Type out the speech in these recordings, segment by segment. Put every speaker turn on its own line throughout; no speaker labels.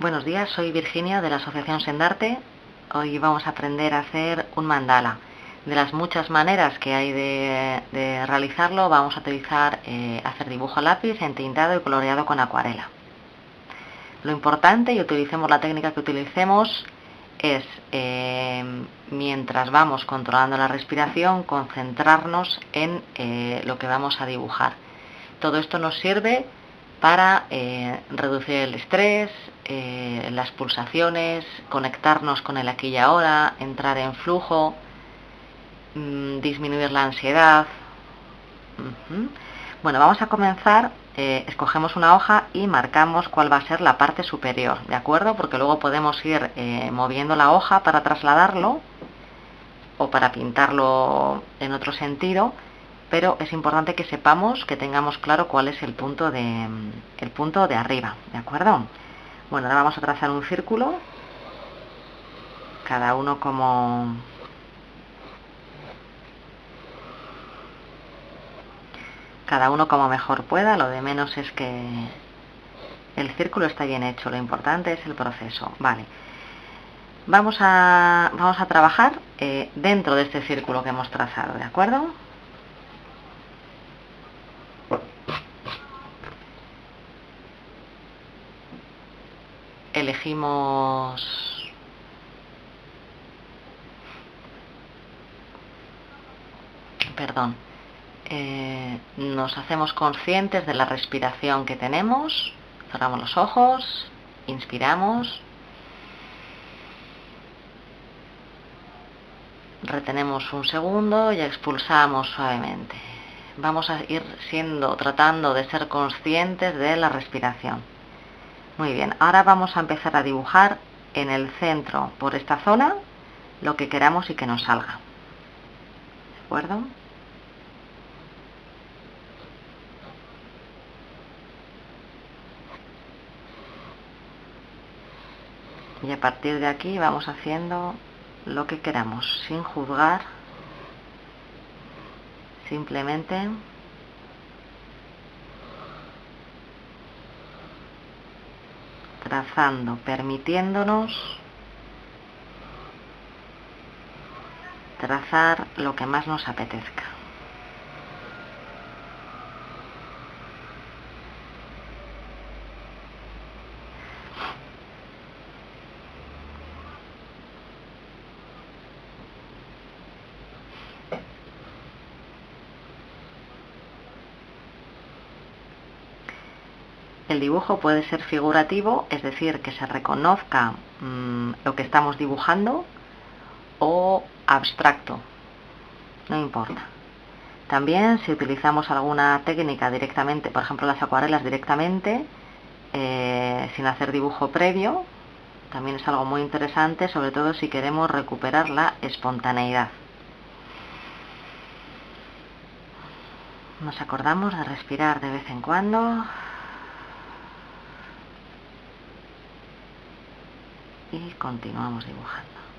Buenos días, soy Virginia de la Asociación Sendarte. Hoy vamos a aprender a hacer un mandala. De las muchas maneras que hay de, realizarlo, vamos a utilizar eh, hacer dibujo a lápiz, entintado y coloreado con acuarela. Lo importante, y utilicemos la técnica que utilicemos, es eh, mientras vamos controlando la respiración, concentrarnos en eh, lo que vamos a dibujar. Todo esto nos sirve para reducir el estrés, eh, las pulsaciones, conectarnos con el aquí y ahora, entrar en flujo, mm, disminuir la ansiedad. Bueno, vamos a comenzar, eh, escogemos una hoja y marcamos cuál va a ser la parte superior, ¿de acuerdo? Porque luego podemos ir eh, moviendo la hoja para trasladarlo o para pintarlo en otro sentido, pero es importante que sepamos, que tengamos claro cuál es el punto de, el punto de arriba, ¿de acuerdo? Bueno, ahora vamos a trazar un círculo, cada uno como... Cada uno como mejor pueda, lo de menos es que el círculo está bien hecho, lo importante es el proceso. Vale, vamos a, vamos a trabajar eh, dentro de este círculo que hemos trazado, ¿de acuerdo? Perdón eh, nos hacemos conscientes de la respiración que tenemos cerramos los ojos inspiramos retenemos un segundo y expulsamos suavemente. Vamos a ir siendo tratando de ser conscientes de la respiración muy bien, ahora vamos a empezar a dibujar en el centro, por esta zona, lo que queramos y que nos salga. ¿De acuerdo? Y a partir de aquí vamos haciendo lo que queramos, sin juzgar, simplemente trazando, permitiéndonos trazar lo que más nos apetezca. El dibujo puede ser figurativo, es decir, que se reconozca mm, lo que estamos dibujando, o abstracto, no importa. También si utilizamos alguna técnica directamente, por ejemplo las acuarelas directamente, eh, sin hacer dibujo previo, también es algo muy interesante, sobre todo si queremos recuperar la espontaneidad. Nos acordamos de respirar de vez en cuando. Y continuamos dibujando.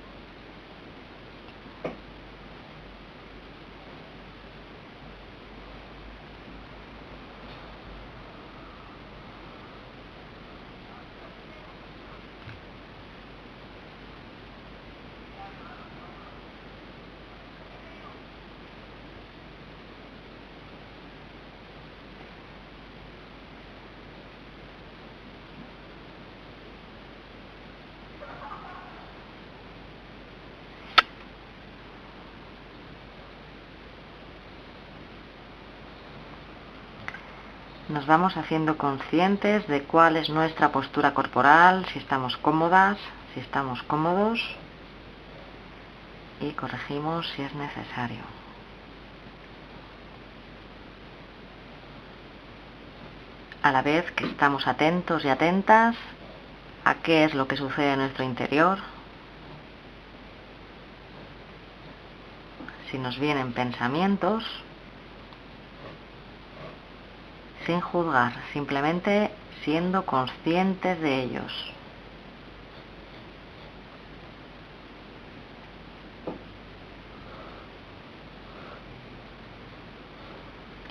Nos vamos haciendo conscientes de cuál es nuestra postura corporal, si estamos cómodas, si estamos cómodos y corregimos si es necesario. A la vez que estamos atentos y atentas a qué es lo que sucede en nuestro interior, si nos vienen pensamientos, sin juzgar, simplemente siendo conscientes de ellos.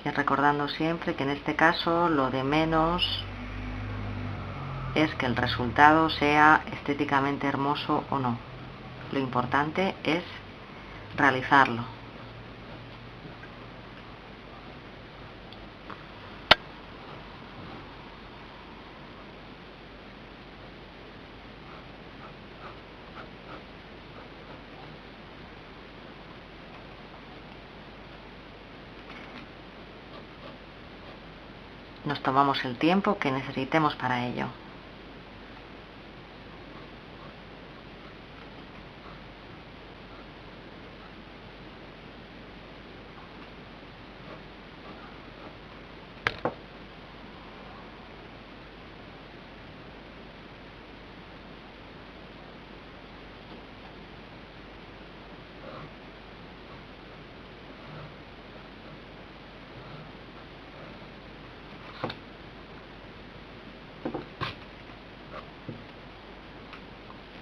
Y recordando siempre que en este caso lo de menos es que el resultado sea estéticamente hermoso o no. Lo importante es realizarlo. Nos tomamos el tiempo que necesitemos para ello.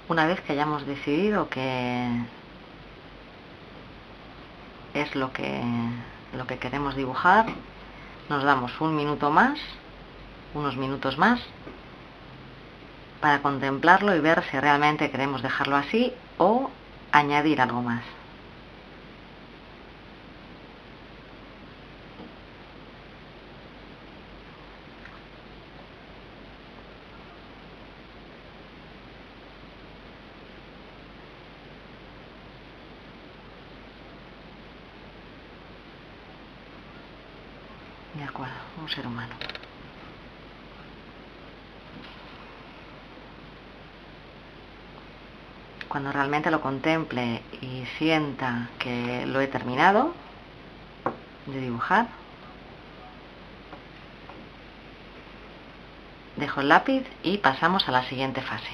Una vez que hayamos decidido que es lo que, lo que queremos dibujar, nos damos un minuto más, unos minutos más, para contemplarlo y ver si realmente queremos dejarlo así o añadir algo más. De acuerdo, un ser humano. Cuando realmente lo contemple y sienta que lo he terminado de dibujar, dejo el lápiz y pasamos a la siguiente fase.